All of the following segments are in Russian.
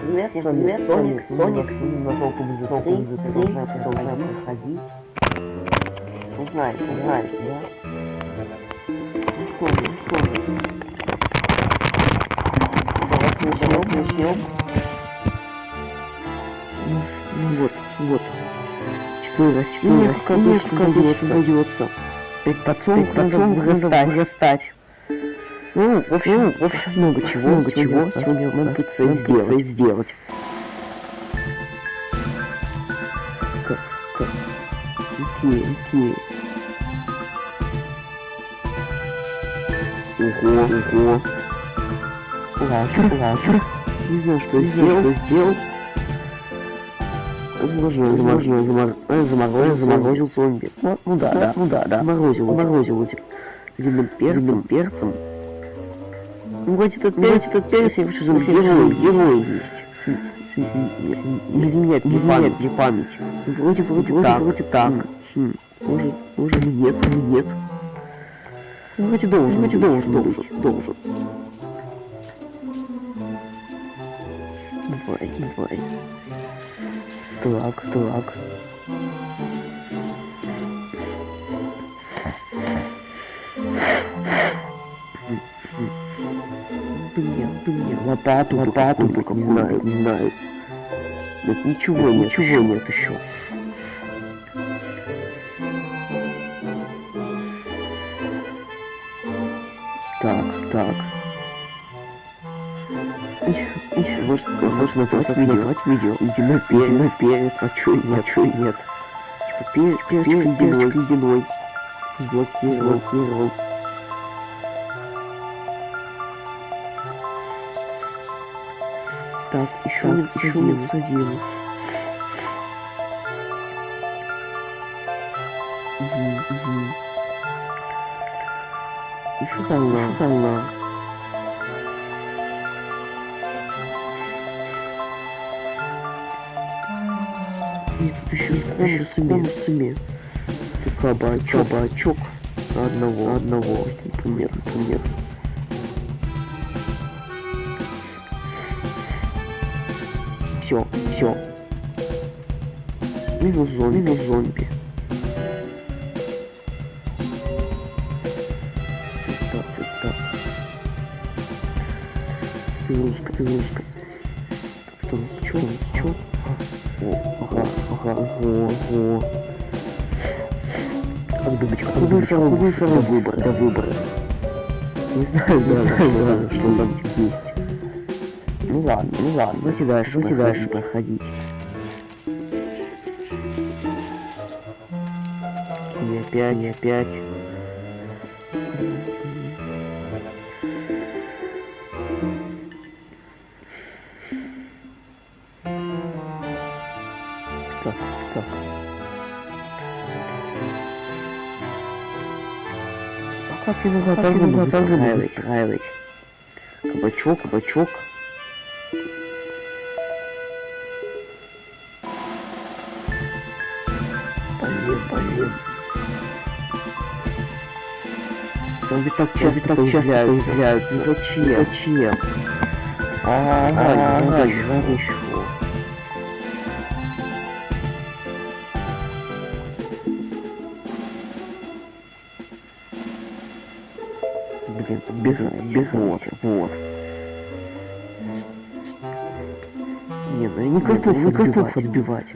Привет, всем привет, Соник, Соник, нашел кубик, нашел кубик, продолжаем, продолжаем проходить. Знаешь, ну знаешь, да? Ну что ну что. Давайте начнем, начнем. Ну, ну вот, вот. Четыре растения, как обычно дается. Перед подсолнухом надо вырастать. Ну, в общем, ну, в общем, много чего, много чего сегодня нам предстоит сделать. сделать. Как, как? Окей, окей. Ого, ого. Лачер, лачер. Не знаю, что сделал, что сделал. Возможно, возможно, заморозил, заморозил зомби. Ну, ну да, да, ну да, да. Заморозил, заморозил этим длинным перцем, перцем. Ну, вроде тут перец, тут перец, я вижу, что герой, герой есть. Не изменять, не изменять мне память. Вроде, вроде, вроде, так. вроде так. Хм. Может, может, нет, нет. Ну, вроде должен, вроде должен, должен, должен. Давай, давай. Так, так. Лопату, лопату, только не знаю, не знаю. Нет, ничего нет, ничего нет еще. Так, так. Может, может назвать видео, назвать видео. Ледяной перец, ледяной перец, а чё нет, а чё нет. Типа перец, перец ледяной, ледяной. Сблокировал, сблокировал. Так, еще минус еще один. минус один. Угу, угу. Еще волна, еще волна. И тут еще с еще с конусами. Кабачок, кабачок. Одного, одного, например, например. Все, все. Минус зомби, минус зомби. Цвета, цвета. Перегрузка, перегрузка. Что у нас, что у нас, что? О, ага, ага, ого, ого. Как думать, как как думать, до выбора, до выбора. Не знаю, не знаю, что там есть. Ладно, ну ладно, давайте дальше, давайте дальше проходить. Не опять, не опять. Так, так. А как его готовы выстраивать? Кабачок, кабачок. Зомби так часто, так часто появляются. Зачем? Зачем? А, еще, еще. Блин, подбирайся, бегайся, вот. Не, ну я не готов, не готов отбивать.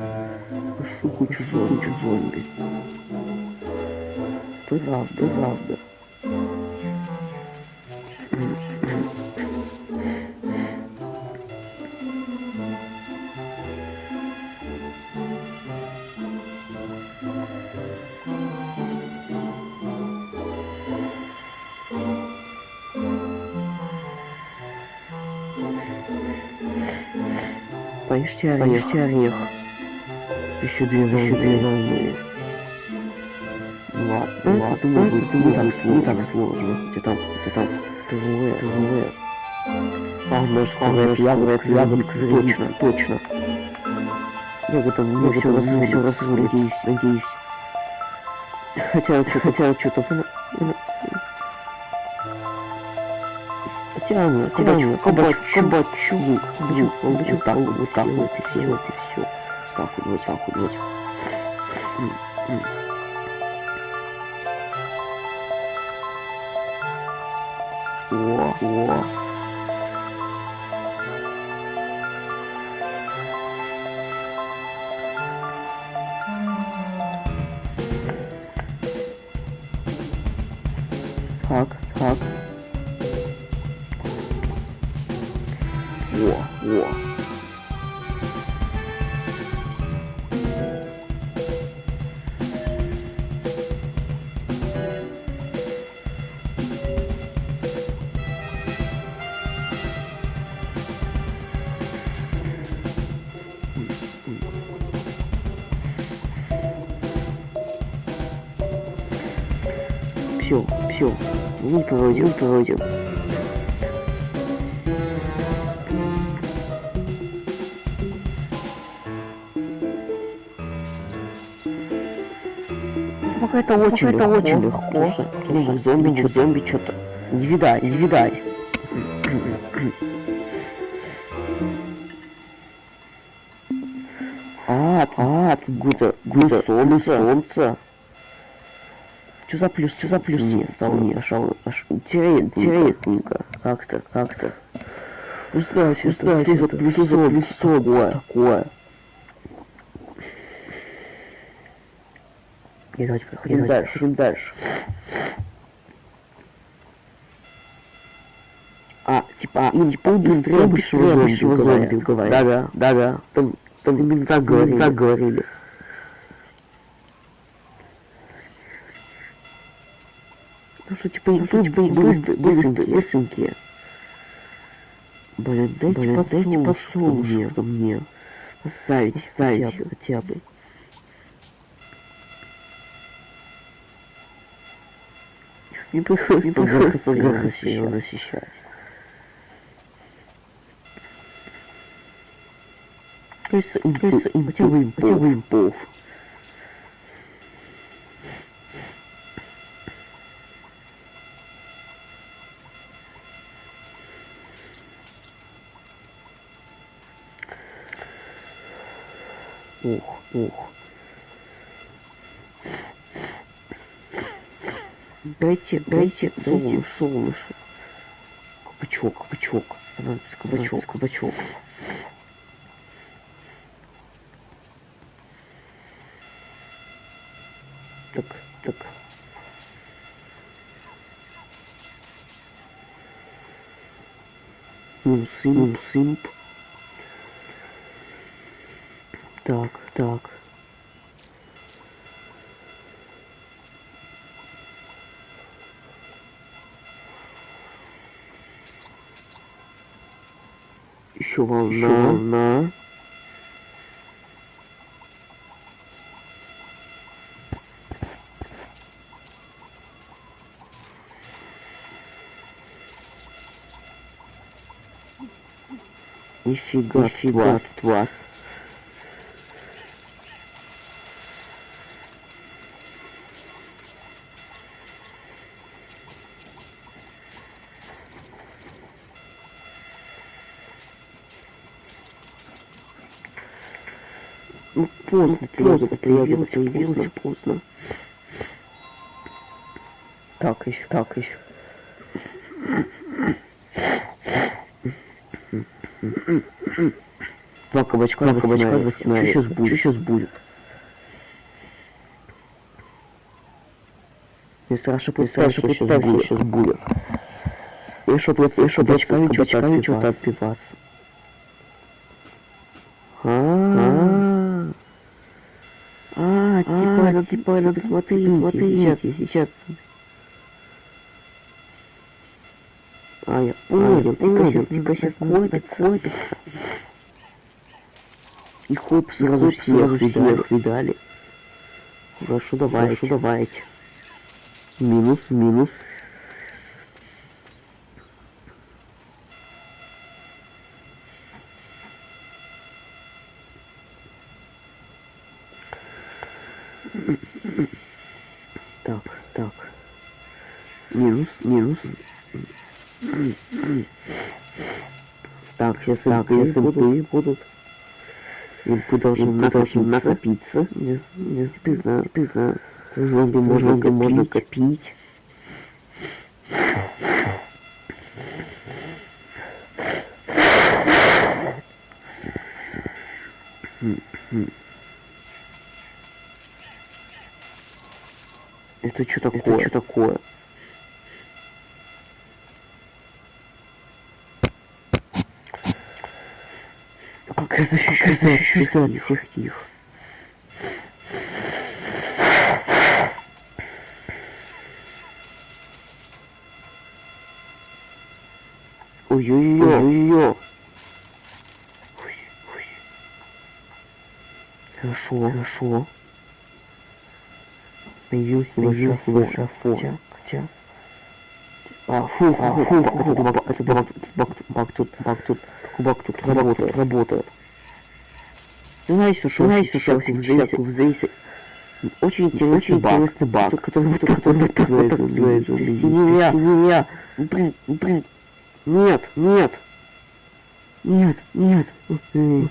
Кучу зомби, кучу зомби. Правда, правда. Поешьте орех. Поешьте орех. Еще две волны. Еще две волны. Ладно, ладно, думаю, будет не так сложно. Не так сложно. Где там, где там? Трое, трое. А, наш ягод, ягод, ягод, точно, точно. Я мне все разрулю, все разрулю, надеюсь, надеюсь. Хотя, хотя, что-то... Тирану, тирану, кабачок, кабачок, кабачок, кабачок, так вот, так вот, и все, вот и все. Так вот, так вот. О, о. Все. Не проводим, не проводим. Пока это очень это легко. очень легко. Ну, зомби, что зомби что-то. Не видать, не видать. А, а, тут где-то, где солнце, солнце. Что за плюс, что за плюс мне стал мне аж, аж интересненько. Как-то, как-то. Узнаете, узнаете, что за плюс, что за плюс такое? И давайте проходим дальше, проходим дальше. А, типа, им типа быстрее, быстрее, быстрее зомби говорят. Да-да, да-да. Там, там именно так говорили. Так говорили. Что, типа, быстрые, быстренькие, быстренькие. Блин, дайте дайте подсолнушек мне. Оставить, оставить хотя бы. Не приходится, не приходится его защищать. Кажется, им, кажется, им, хотя бы им, хотя бы им пов. Ух. Дайте, дайте, дайте солнышко. Кабачок, кабачок. Понадобится кабачок, кабачок. Так, так. Ну, сымп, сымп. Так, так. Еще волна. Еще волна. Нифига, Нифига, вас. Ну, поздно, поздно, появился, появился поздно. Так, еще, так, еще. Два кабачка, два кабачка, два сценария. Что сейчас будет? Что сейчас будет? Если Раша представь, что представь, что сейчас будет. И что плацать, что плацать, что-то что-то отпиваться. А, а, типа, типа, надо смотреть, смотрите, сейчас. А, я понял, типа сейчас, типа сейчас копится, копится. И хоп, сразу всех, сразу всех видали. Хорошо, давайте, Хорошо, давайте. Минус, минус. Сейчас так, сейчас будут, будут. И должен, должен накопиться. Не, не, ты знаешь, ты знаешь. Зомби можно, зомби можно копить. Это что такое? Это что такое? который защищает, который защищает их. всех их. Ой-ой-ой, ой-ой. Хорошо, хорошо. Появился небольшой шафон. Где? Где? А, фух, а, фух, фух, это баг, это баг, баг, баг тут, баг тут, баг тут, работает, работает. Знаешь, ушел, знаешь, ушел, всякую взвесить. Очень интересный баг, интересный баг, который вот так вот так вот называется. Стеня, стеня, блин, блин. Нет, нет. Нет, нет. Нет,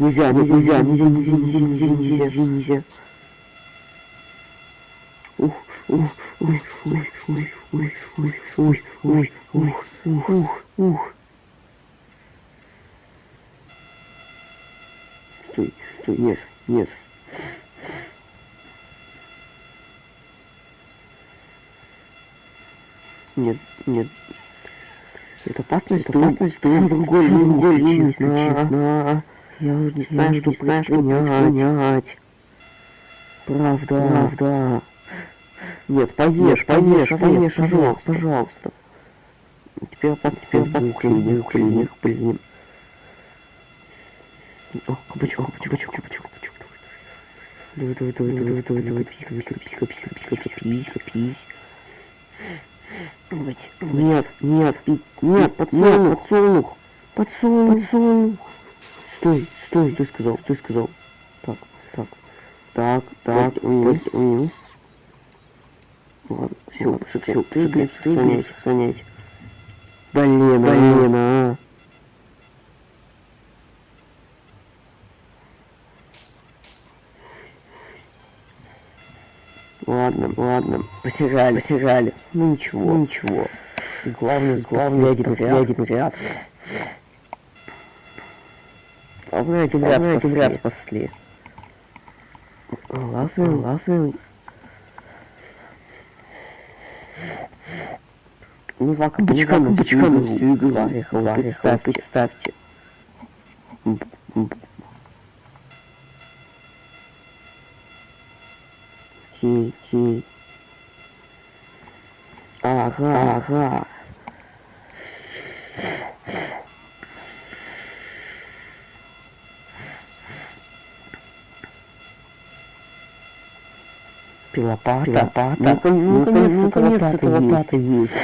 нельзя, нельзя, нельзя, нельзя, нельзя, нельзя, нельзя, нельзя, нельзя. Ух, ух, ух, ух, ух, ух, ух, ух, ух, ух, ух, ух, стой, нет, нет. Нет, нет. Это опасность, это опасность, что я другой линии, если честно. Я уже не знаю, что, знаю, что понять. Правда, правда. Нет, повешь, повешь, повешь, пожалуйста, пожалуйста. Теперь опасно, теперь опасно, блин, блин, блин. О, кабачок, кабачок, кабачок, кабачок. Давай, давай, давай, давай, давай, давай, писька, писька, писька, писька, писька, писька, писька. Давайте, давайте. Нет, нет, нет, подсолнух, подсолнух, подсолнух, подсолнух. Стой, стой, ты сказал, ты сказал. Так, так, так, так, вниз, вниз. Ладно, все, все, все, ты, блядь, сохраняйся, сохраняйся. Блин, блин, а. Ладно, ладно, потеряли, потеряли. Ну ничего, ну, ничего. Главное, главное, последний ряд. Главное, один ряд, один ряд спасли. Главное, главное. Ну, два кабачка, кабачка всю игру. Варихал, варихал, представьте. Ти, Ага. Пилопата, пилопата. Ну, ну, наконец, ну, наконец, пилопата есть. есть.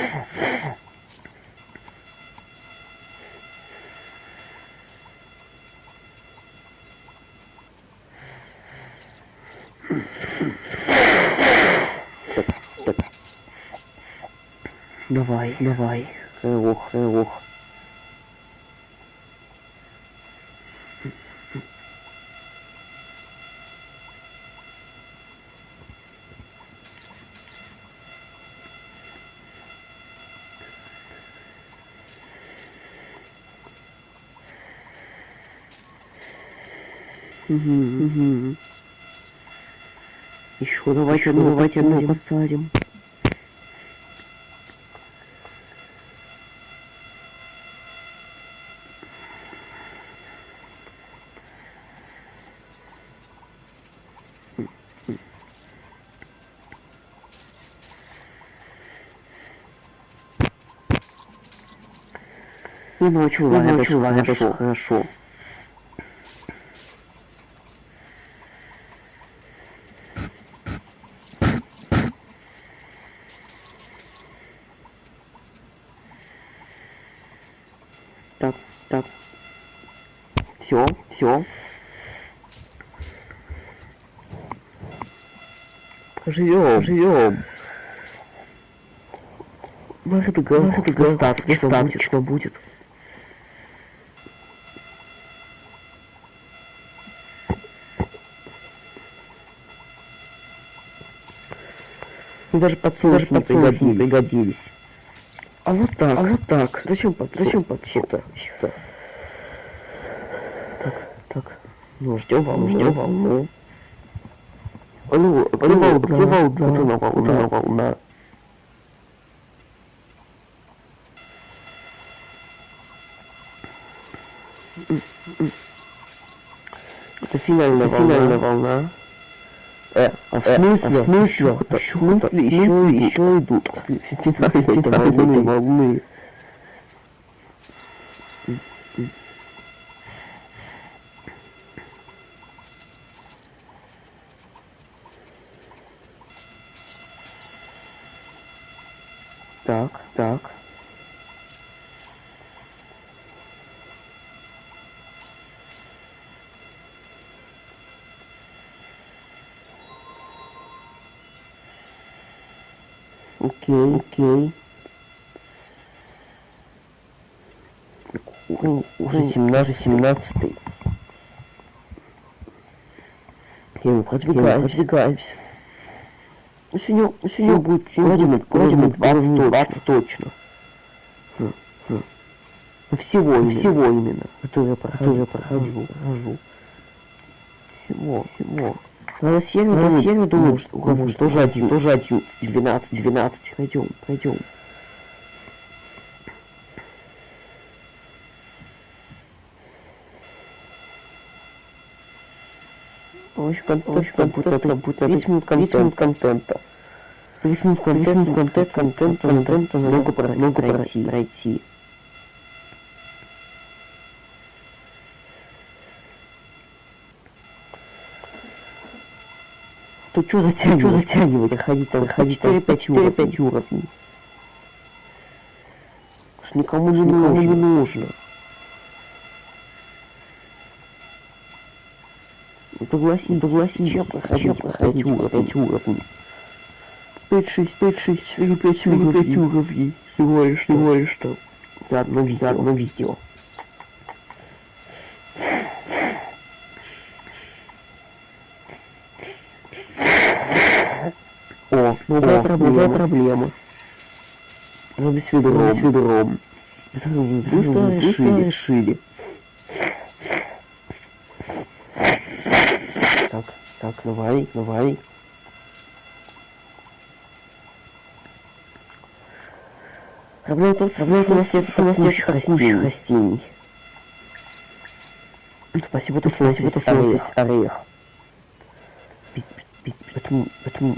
Давай, давай. Ох, ох. Угу, угу. Еще давайте, Еще давайте одну посадим. ну, чувак, ну, это, чувак, это хорошо. хорошо. Так, так. Все, все. Живем, живем. Может, говорит, Густав, Густав, что будет? Что будет? Мне даже подсолнухи не пригодились. пригодились. А вот так, а вот так. Зачем под, зачем подсолнухи-то? Так, так. Ну, ждем волну, ждем волну. Алло, где волна? Где волна? Вот она волна, она волна. Это финальная волна. Финальная волна. Э, а в смысле? А в смысле? В смысле еще, еще идут? Финальные волны. волны. Так, так. Окей, окей. Уже 17, 17. Я мы продвигаемся, продвигаемся. Ну, сегодня, ну, сегодня будет, сегодня будет, вроде 20, 20 точно. Хм, хм. Ну, всего, именно. всего именно, который я прохожу, который я прохожу, прохожу. Всего, всего. На сервере, на сервере, думаю, что, думаю, что тоже один, тоже 11, 12, 12, пойдем, пойдем. В общем, контент, как будто, как будто 30 минут контента. 30 минут контента, контент, контент, контент, много пройти, пройти. То что затягивать? Что затягивать? Ходить там, ходить 4-5 5 уровней. Уж никому же никому не нужно. Ну, согласись, согласись, зачем проходить, проходить уровни, 5 уровней. 5, 6, 5, 6, 4, 5, 4, 5 уровней. Всего лишь, всего лишь что. За одно видео, за одно видео. О, новая проблема. Надо с ведром. С ведром. Быстро, решили. решили. Так, так, давай, давай. Проблема в том, проблема у нас нет, у нас растений. растений. Спасибо, то, что у нас есть орех. Поэтому, поэтому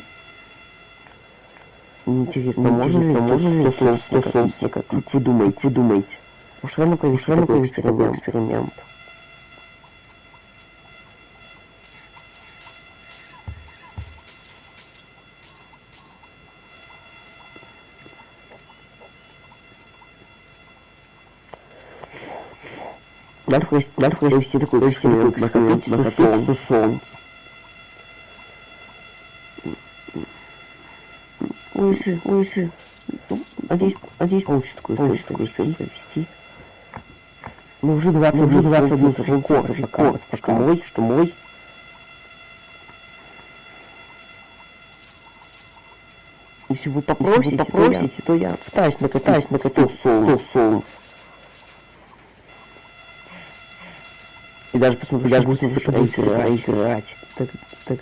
Интересно, можно ли, можно ли 100 солнца, 100 солнца, как вы думаете, думаете? Уж рано провести такой эксперимент. эксперимент. Надо провести, надо провести такой эксперимент, накопить 100 солнц. Ой, ой, Надеюсь, надеюсь, получится такое получится провести. провести. Ну, уже 20, уже 21 рекорд, рекорд, пока мой, что мой. Если вы попросите, Если вы попросите то, я, то я пытаюсь накатать, накатать 100 солнц. И даже посмотрю, даже посмотрю, что будет играть. Так, так,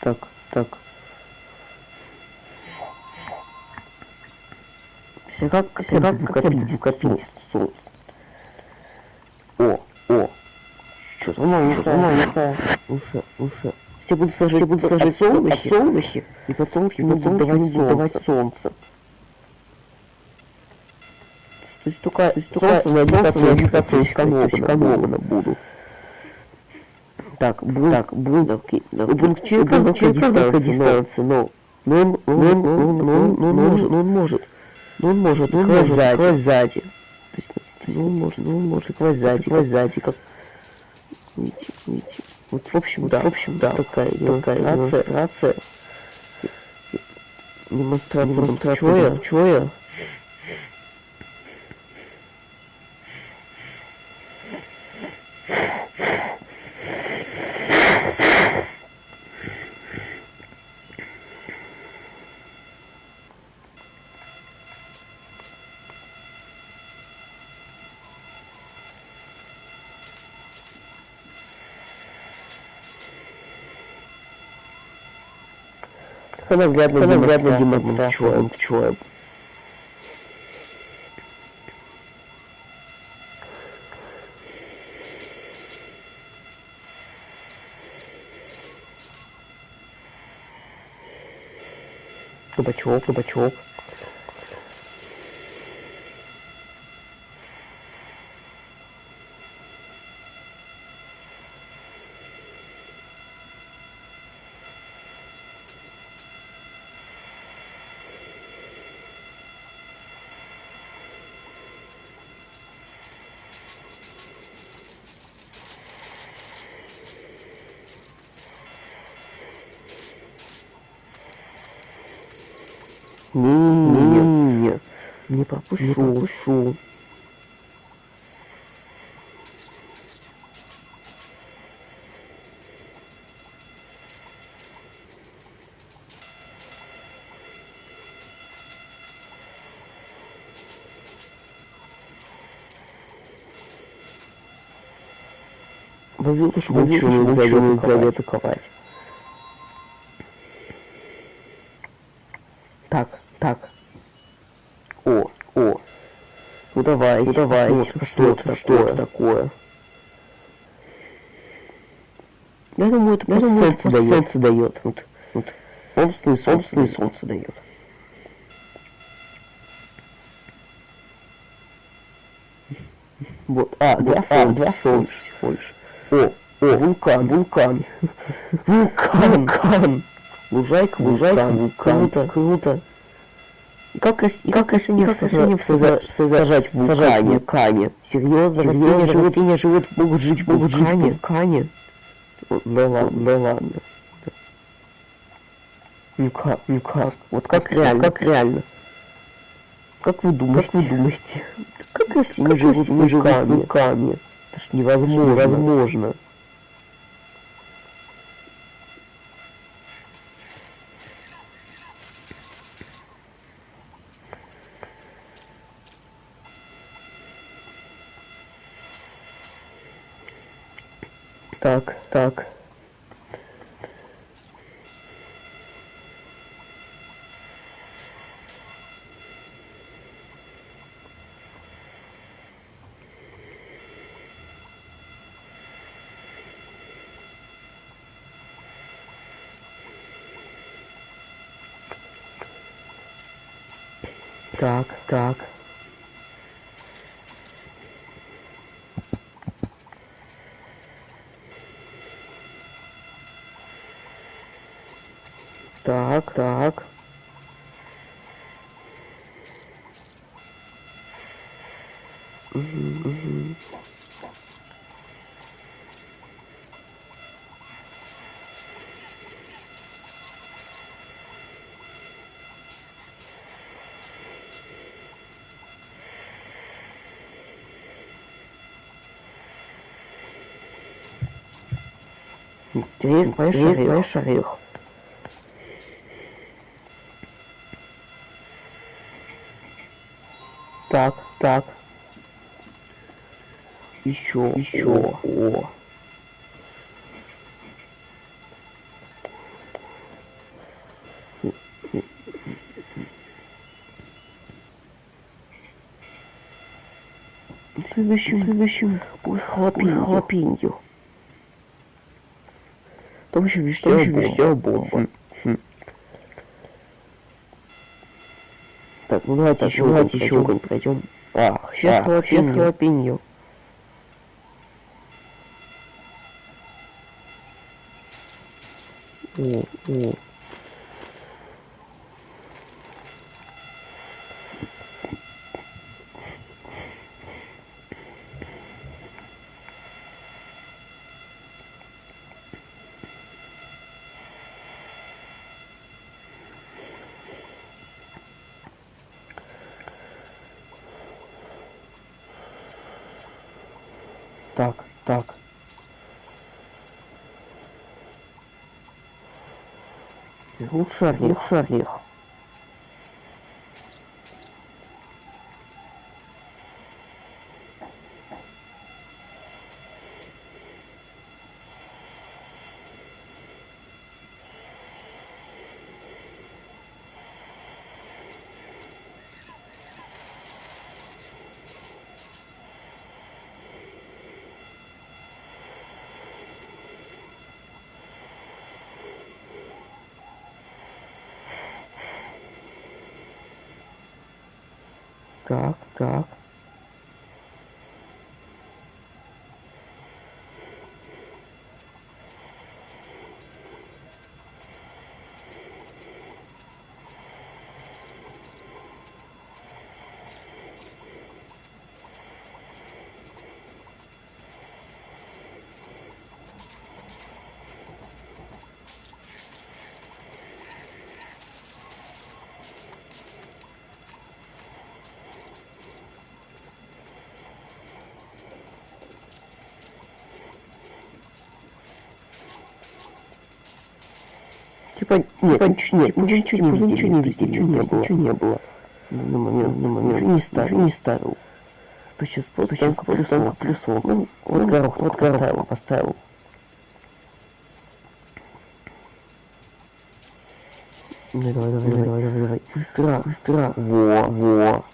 так, так. Все как копить, копить солнце. О, о. Что-то оно уже, оно уже, уже, уже. Все будут сажать, все будут сажать солнышки, солнышки, и подсолнухи будут давать, давать солнце. То есть только, то есть только солнце на один процент экономно буду. Так, был, так, был, у Бункчика дистанция, дистанция, но, но он, он, он, он, он, он может, он может, он может, он может, сзади, сзади. Ну, он может, ну, он может, класть сзади, класть сзади, как, видите, видите. Вот, в общем, да, в общем, да, такая демонстрация, демонстрация, демонстрация, демонстрация, чоя, наглядно демонстрация пчелы. Кабачок, кабачок. Не-не-не, не пропущу, не пропущу. Возил, что лучше завет ковать. Так, так. О, о. Ну давай, ну давай. Что, что это, что это такое? Я думаю, это просто солнце дает. Солнце дает. Вот, вот. Собственный, собственный солнце дает. Вот, а, два а, два солнца всего лишь. О, о, вулкан, вулкан. Вулкан, вулкан. Лужайка, лужайка, вулкан. Круто, круто. И как, и как растения, как растения сажать, сажать в вулкане? вулкане? Серьезно, растения живут, растения живут, могут жить, могут жить в вулкане? Да ладно, да ладно. Ну как, ну как? Вот как реально, как реально? Как вы думаете? Как вы думаете? Как растения живут в вулкане? Это ж невозможно. Невозможно. Так, так. Так, так. Так, так. Угу, угу. Теперь поешь орех. Так, так. Еще, еще. О. Следующим, следующим, ой, хлопинью. Там еще вишня бомба. Хм. Так, ну давайте так, еще, давайте еще огонь пройдем. А, сейчас а, сейчас халапеньо. О, о. Так, так. Лучше орех, лучше орех. так, так. Типа, нет, типа, ничего, нет, ничего, ничего не видели, ничего не видели, ничего не было, ничего не было. На момент, на момент, ничего не ставил, не ставил. Сейчас просто, сейчас плюс солнце, плюс солнце. Ну, вот горох, вот горох поставил, поставил. Давай, давай, давай, давай, давай, давай. Быстро, быстро. Во, во.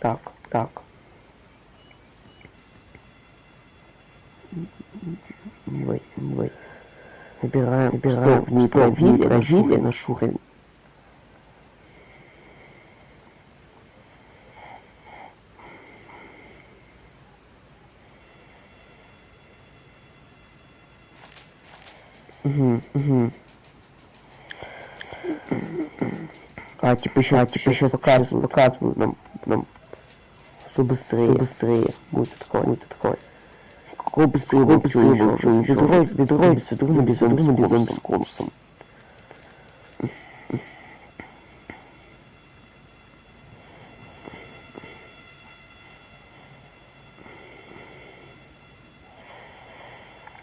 Так, так. Давай, давай. Набираем, набираем. Стоп, не проверили, проверили наш уровень. Угу, угу. А, типа еще, а, типа еще показывают, показывают нам, нам, что быстрее, что быстрее будет такое, будет такое. Какой быстрее, что ничего, ведро, ведро, без ведро, без ведро, без ведро, с.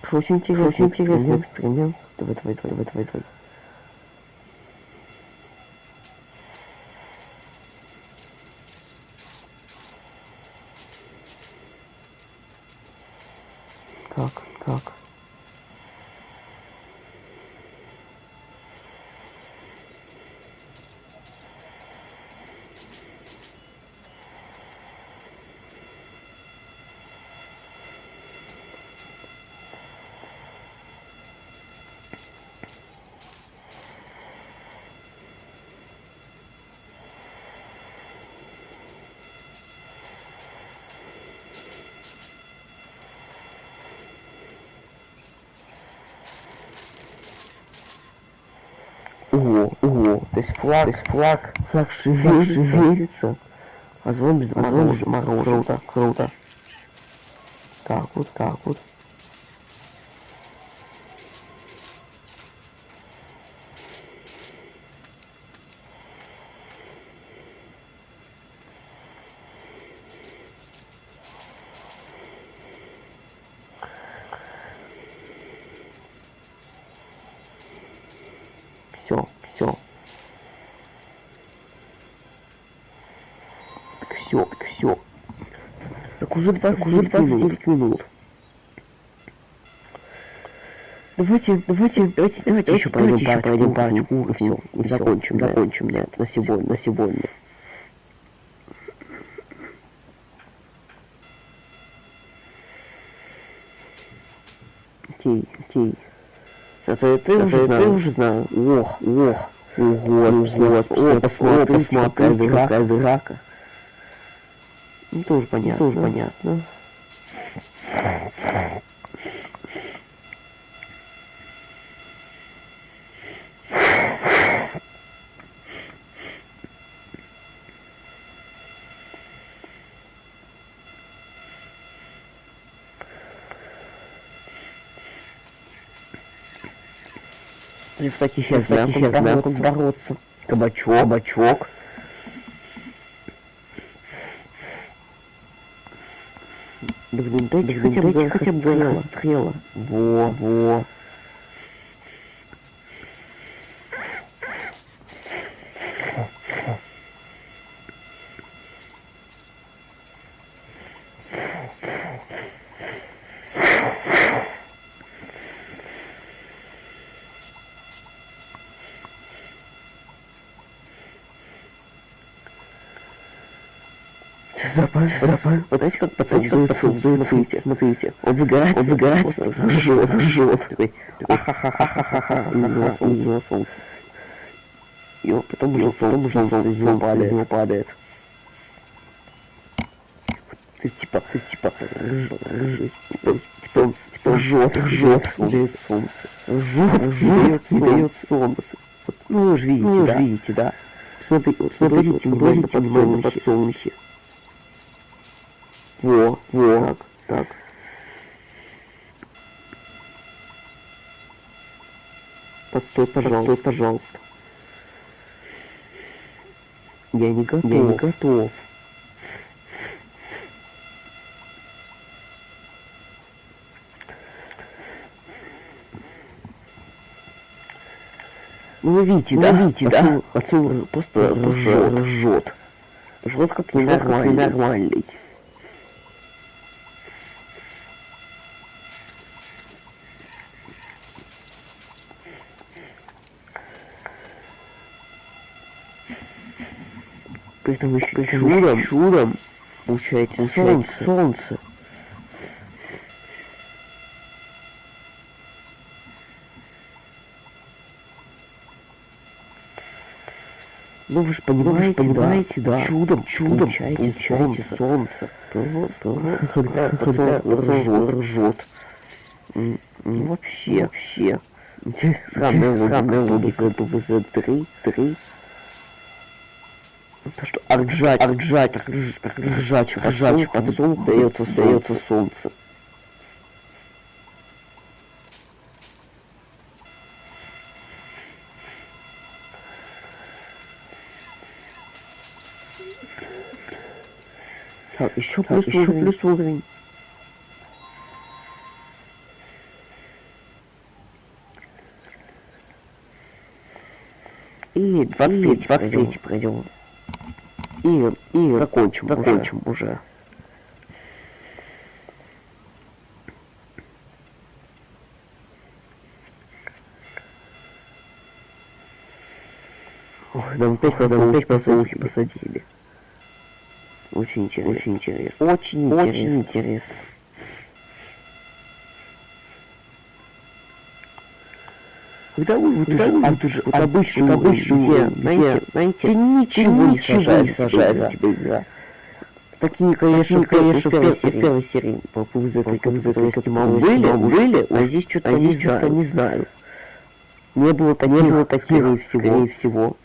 Что очень интересный, очень интересный эксперимент. Давай, давай, давай, давай, давай, Как, как? Ого, ого, то есть флаг, то есть флаг, флаг шевелится, шевелится а зомби заморожен, заморожен, круто, круто. Так вот, так вот. все, все. Так все, так все. Так уже 20, так уже 29 минут. Давайте, давайте, давайте, давайте еще пройдем, еще пройдем парочку, и все, и закончим, закончим на, на сегодня, на сегодня. Окей, окей. Это, это, это, уже, это уже знаю. Ох, ох. Ого, ого, о, посмотри, посмотри, какая драка. Ну, тоже понятно. Тоже понятно. И в таких сейчас знамках бороться. бороться. Кабачок, кабачок. Да блин, дайте да, хотя бы, хотя бы стрела. стрела. Во, во. Запас, запас. Вот знаете, как пацан, смотрите, смотрите. Он загорается, он загорается, жжет, жжет. Такой, ахахахахаха, у него солнце, у него солнце. Ё, потому что солнце, солнце из него падает. Него падает. Ты типа, ты типа, типа, типа, типа, жжет, жжет, дает солнце. Жжет, жжет, дает солнце. Ну, вы же видите, ну, да? видите, да? Смотри, смотрите, смотрите, внимательно подсолнухи. Во, во, так, так. Постой, пожалуйста, Постой, пожалуйста. Я не готов. Я не готов. Ну видите, ну, да? видите, да? Отцу просто, просто ржет. Ржет как ненормальный. ненормальный. При этом еще При этом чудом, чудом получаете солнце. солнце. Ну вы же понимаете, вы же понимаете да, да, чудом, чудом получаете, получаете солнце. Просто, просто, ржет, ржет. Вообще, вообще. Сраная сраная логика, ПВЗ-3, 3. То, что арджать, арджать, ржач, ржач, подсолнух дается, дается солнце. Так, еще плюс, так, еще плюс уровень. И 23, 23 пройдем. И, и закончим, закончим уже. уже. Ой, нам опять, нам опять посадили. посадили. Очень интересно. Очень интересно. Очень интересно. Очень интересно. Когда вы вот уже, вот уже вот обычный, вот обычный где, знаете, знаете, ты ничего, не не сажает тебе игра. Такие, конечно, Такие, конечно, в первой серии, первой серии. По этой, которые были, были, а здесь что-то, а что-то не знаю. Не было таких, не было таких, скорее всего, скорее всего.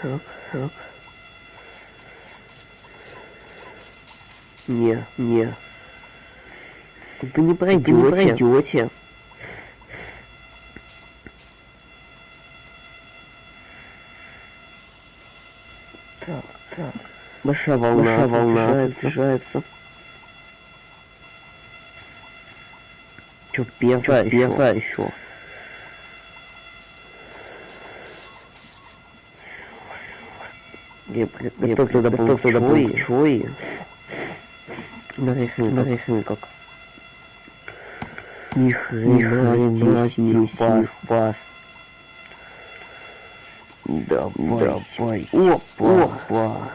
Так, так. Не, не. Вы не пройдете. Вы не пройдете. Так, так. Большая волна, Большая волна приближается. Чё, первая, первая еще. Я готов туда был чой, чой. Нарехни как. Ни хрена здесь пас, пас. Давай, давай. Опа, опа.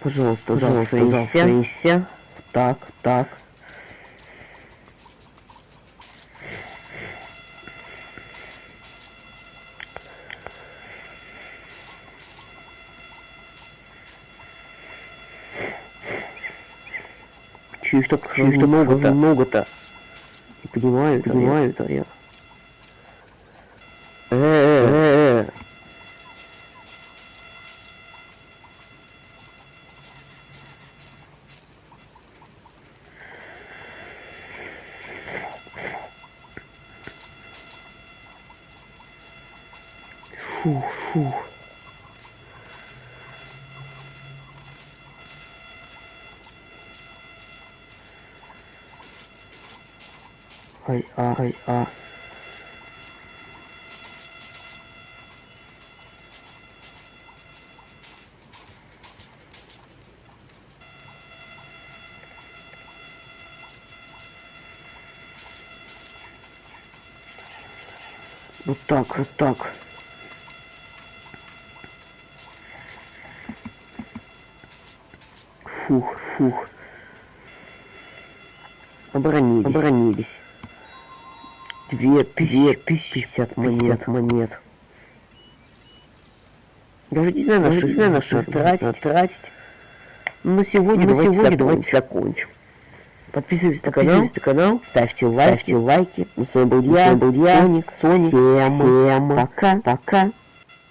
Пожалуйста, пожалуйста, завтра Так, так. Их так, их много-то? Много-то. Не понимаю, понимаю это я. Э-э-э. Фу, фу. Ай, а, ай, а. Вот так, вот так. Фух, фух. Оборонились. Оборонились. Две тысячи, пятьдесят монет. монет. Даже не знаю, на что, не знаю, на что тратить, тратить. Но на сегодня, на давайте, сегодня давайте закончим. Подписывайтесь на канал, на канал, ставьте лайки, ставьте лайки. Мы с вами был я, был я, Соник, Соник. Всем, всем пока, пока.